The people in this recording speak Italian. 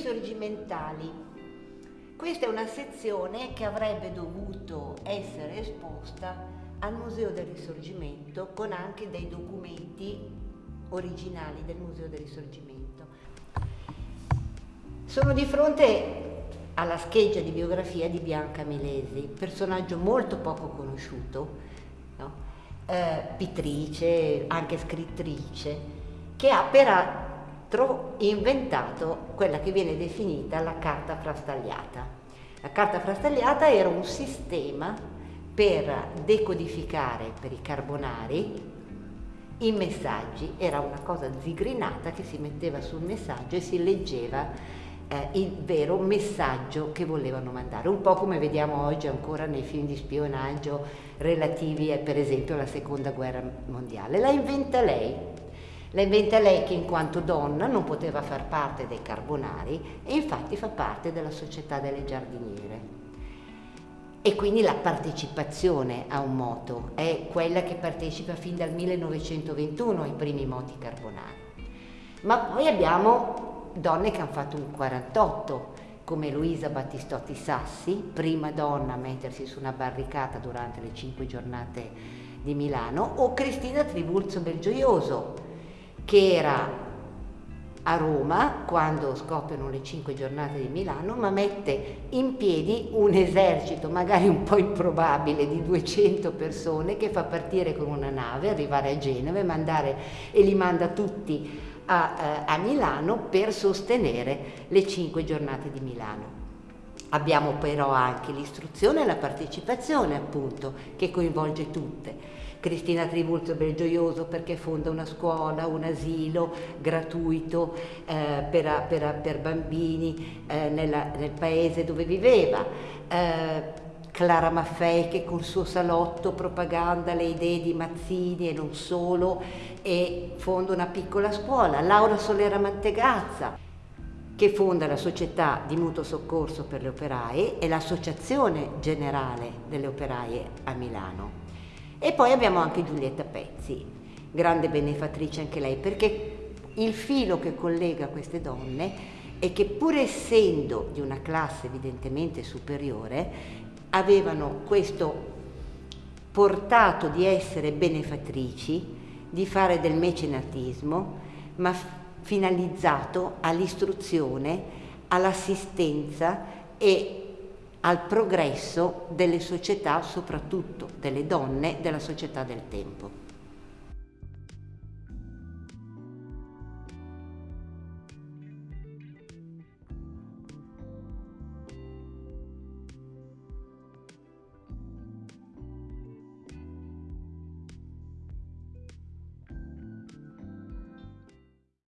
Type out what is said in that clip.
risorgimentali. Questa è una sezione che avrebbe dovuto essere esposta al Museo del Risorgimento con anche dei documenti originali del Museo del Risorgimento. Sono di fronte alla scheggia di biografia di Bianca Milesi, personaggio molto poco conosciuto, no? eh, pittrice, anche scrittrice, che ha peraltro inventato quella che viene definita la carta frastagliata. La carta frastagliata era un sistema per decodificare per i carbonari i messaggi, era una cosa zigrinata che si metteva sul messaggio e si leggeva eh, il vero messaggio che volevano mandare, un po' come vediamo oggi ancora nei film di spionaggio relativi a, per esempio alla seconda guerra mondiale. La inventa lei, la inventa lei che in quanto donna non poteva far parte dei carbonari e infatti fa parte della società delle giardiniere. E quindi la partecipazione a un moto è quella che partecipa fin dal 1921 ai primi moti carbonari. Ma poi abbiamo donne che hanno fatto un 48, come Luisa Battistotti Sassi, prima donna a mettersi su una barricata durante le cinque giornate di Milano, o Cristina Trivulzo Belgioioso, che era a Roma quando scoppiano le cinque giornate di Milano, ma mette in piedi un esercito, magari un po' improbabile, di 200 persone che fa partire con una nave, arrivare a Genova e, mandare, e li manda tutti a, eh, a Milano per sostenere le cinque giornate di Milano. Abbiamo però anche l'istruzione e la partecipazione appunto che coinvolge tutte. Cristina Trivulzo Belgioioso perché fonda una scuola, un asilo gratuito eh, per, per, per, bambini eh, nella, nel paese dove viveva. Eh, Clara Maffei che col suo salotto propaganda le idee di Mazzini e non solo e fonda una piccola scuola, Laura Solera Mantegazza che fonda la società di mutuo soccorso per le operaie e l'associazione generale delle operaie a Milano. E poi abbiamo anche Giulietta Pezzi, grande benefattrice anche lei, perché il filo che collega queste donne è che pur essendo di una classe evidentemente superiore, avevano questo portato di essere benefattrici, di fare del mecenatismo, ma finalizzato all'istruzione, all'assistenza e al progresso delle società, soprattutto delle donne, della società del tempo.